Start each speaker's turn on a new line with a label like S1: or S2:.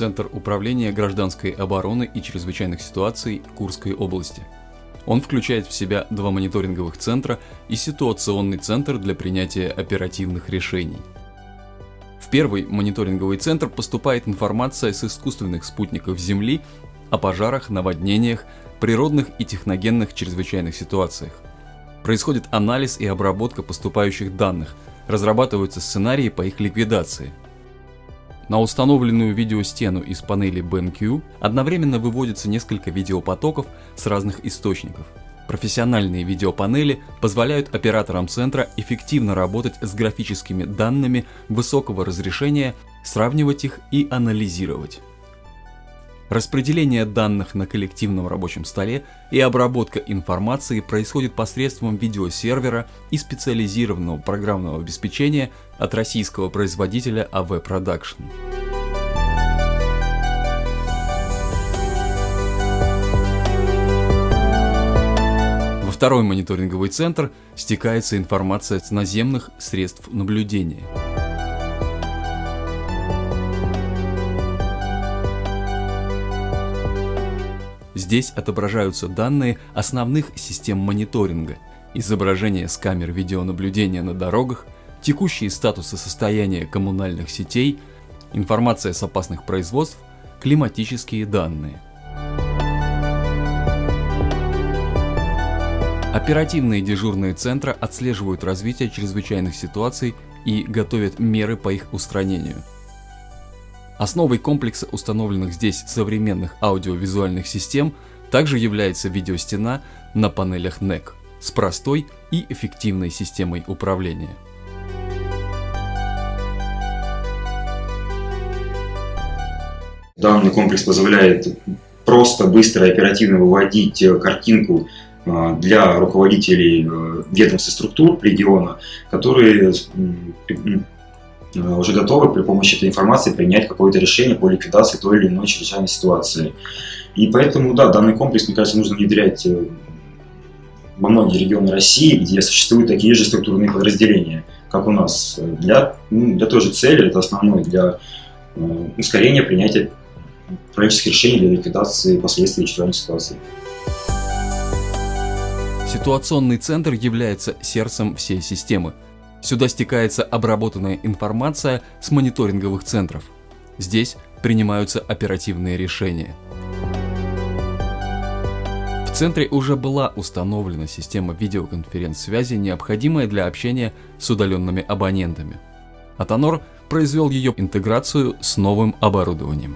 S1: Центр управления гражданской обороны и чрезвычайных ситуаций Курской области. Он включает в себя два мониторинговых центра и ситуационный центр для принятия оперативных решений. В первый мониторинговый центр поступает информация с искусственных спутников Земли о пожарах, наводнениях, природных и техногенных чрезвычайных ситуациях. Происходит анализ и обработка поступающих данных, разрабатываются сценарии по их ликвидации. На установленную видеостену из панели BenQ одновременно выводится несколько видеопотоков с разных источников. Профессиональные видеопанели позволяют операторам центра эффективно работать с графическими данными высокого разрешения, сравнивать их и анализировать. Распределение данных на коллективном рабочем столе и обработка информации происходит посредством видеосервера и специализированного программного обеспечения от российского производителя AV Production. Второй мониторинговый центр стекается информация с наземных средств наблюдения. Здесь отображаются данные основных систем мониторинга, изображения с камер видеонаблюдения на дорогах, текущие статусы состояния коммунальных сетей, информация с опасных производств, климатические данные. Оперативные дежурные центры отслеживают развитие чрезвычайных ситуаций и готовят меры по их устранению. Основой комплекса установленных здесь современных аудиовизуальных систем также является видеостена на панелях NEC с простой и эффективной системой управления.
S2: Данный комплекс позволяет просто, быстро и оперативно выводить э, картинку для руководителей э, ведомств и структур региона, которые Э, уже готовы при помощи этой информации принять какое-то решение по ликвидации той или иной чрезвычайной ситуации. И поэтому, да, данный комплекс, мне кажется, нужно внедрять э, во многие регионы России, где существуют такие же структурные подразделения, как у нас, для, ну, для той же цели, это основной, для ускорения принятия правительских решений для ликвидации последствий чрезвычайной ситуации.
S1: Ситуационный центр является сердцем всей системы. Сюда стекается обработанная информация с мониторинговых центров. Здесь принимаются оперативные решения. В центре уже была установлена система видеоконференц-связи, необходимая для общения с удаленными абонентами. Атонор произвел ее интеграцию с новым оборудованием.